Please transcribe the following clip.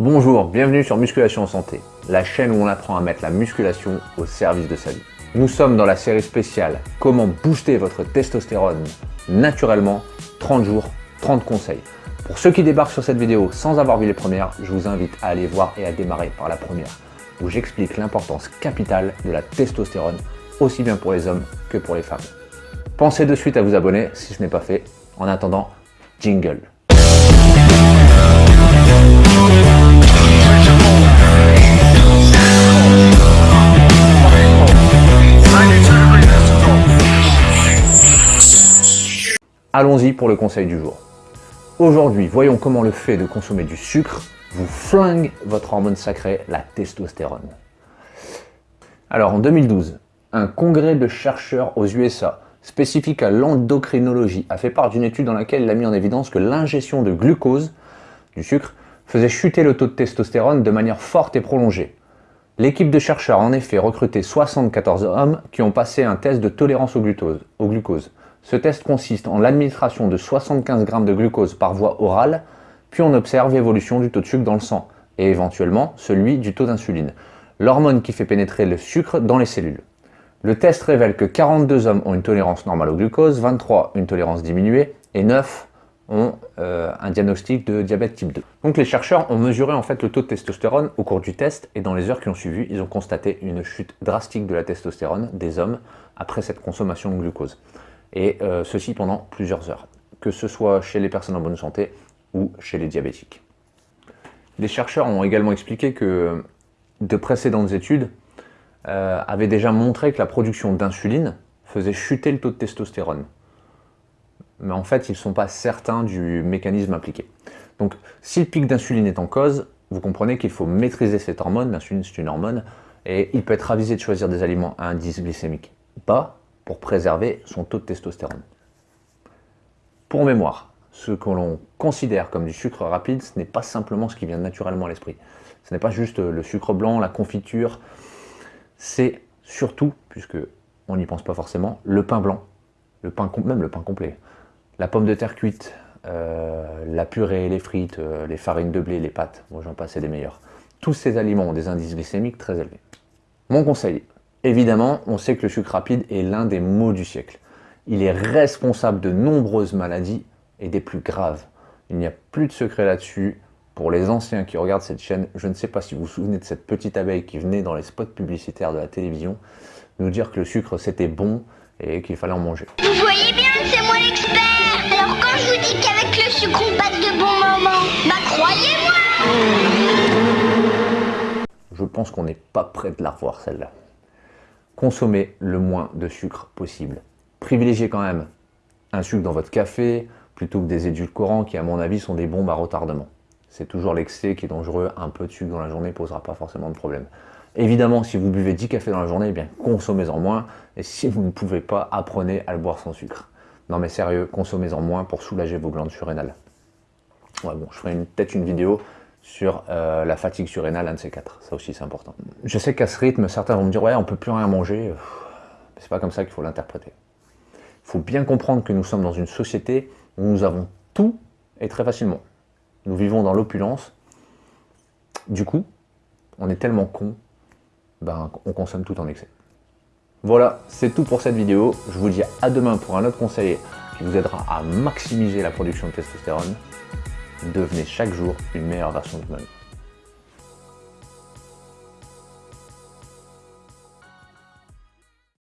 Bonjour, bienvenue sur Musculation en Santé, la chaîne où on apprend à mettre la musculation au service de sa vie. Nous sommes dans la série spéciale « Comment booster votre testostérone naturellement? 30 jours, 30 conseils ». Pour ceux qui débarquent sur cette vidéo sans avoir vu les premières, je vous invite à aller voir et à démarrer par la première, où j'explique l'importance capitale de la testostérone, aussi bien pour les hommes que pour les femmes. Pensez de suite à vous abonner si ce n'est pas fait. En attendant, jingle Allons-y pour le conseil du jour. Aujourd'hui, voyons comment le fait de consommer du sucre vous flingue votre hormone sacrée, la testostérone. Alors en 2012, un congrès de chercheurs aux USA spécifique à l'endocrinologie a fait part d'une étude dans laquelle il a mis en évidence que l'ingestion de glucose, du sucre, faisait chuter le taux de testostérone de manière forte et prolongée. L'équipe de chercheurs a en effet recruté 74 hommes qui ont passé un test de tolérance au, glucose. Ce test consiste en l'administration de 75 g de glucose par voie orale, puis on observe l'évolution du taux de sucre dans le sang, et éventuellement celui du taux d'insuline, l'hormone qui fait pénétrer le sucre dans les cellules. Le test révèle que 42 hommes ont une tolérance normale au glucose, 23 une tolérance diminuée, et 9 ont euh, un diagnostic de diabète type 2. Donc les chercheurs ont mesuré en fait le taux de testostérone au cours du test et dans les heures qui ont suivi, ils ont constaté une chute drastique de la testostérone des hommes après cette consommation de glucose. Et euh, ceci pendant plusieurs heures, que ce soit chez les personnes en bonne santé ou chez les diabétiques. Les chercheurs ont également expliqué que de précédentes études euh, avaient déjà montré que la production d'insuline faisait chuter le taux de testostérone mais en fait, ils ne sont pas certains du mécanisme impliqué. Donc, si le pic d'insuline est en cause, vous comprenez qu'il faut maîtriser cette hormone, l'insuline c'est une hormone, et il peut être avisé de choisir des aliments à indice glycémique bas pour préserver son taux de testostérone. Pour mémoire, ce que l'on considère comme du sucre rapide, ce n'est pas simplement ce qui vient naturellement à l'esprit. Ce n'est pas juste le sucre blanc, la confiture, c'est surtout, puisque on n'y pense pas forcément, le pain blanc, le pain, même le pain complet la pomme de terre cuite, euh, la purée, les frites, euh, les farines de blé, les pâtes, moi j'en passe des meilleurs. Tous ces aliments ont des indices glycémiques très élevés. Mon conseil, évidemment, on sait que le sucre rapide est l'un des maux du siècle. Il est responsable de nombreuses maladies et des plus graves. Il n'y a plus de secret là-dessus. Pour les anciens qui regardent cette chaîne, je ne sais pas si vous vous souvenez de cette petite abeille qui venait dans les spots publicitaires de la télévision nous dire que le sucre c'était bon et qu'il fallait en manger. Vous voyez bien, c'est moi l'expert alors quand je vous dis qu'avec le sucre on passe de bons moments, bah croyez-moi Je pense qu'on n'est pas prêt de la revoir celle-là. Consommez le moins de sucre possible. Privilégiez quand même un sucre dans votre café plutôt que des édulcorants qui à mon avis sont des bombes à retardement. C'est toujours l'excès qui est dangereux, un peu de sucre dans la journée ne posera pas forcément de problème. Évidemment, si vous buvez 10 cafés dans la journée, eh bien consommez-en moins, et si vous ne pouvez pas, apprenez à le boire sans sucre. Non mais sérieux, consommez-en moins pour soulager vos glandes surrénales. Ouais bon, je ferai peut-être une vidéo sur euh, la fatigue surrénale, un de ces quatre. Ça aussi c'est important. Je sais qu'à ce rythme, certains vont me dire « ouais, on peut plus rien manger ». C'est pas comme ça qu'il faut l'interpréter. Il faut bien comprendre que nous sommes dans une société où nous avons tout et très facilement. Nous vivons dans l'opulence. Du coup, on est tellement con, ben, on consomme tout en excès. Voilà, c'est tout pour cette vidéo. Je vous dis à demain pour un autre conseil qui vous aidera à maximiser la production de testostérone. Devenez chaque jour une meilleure version de vous-même.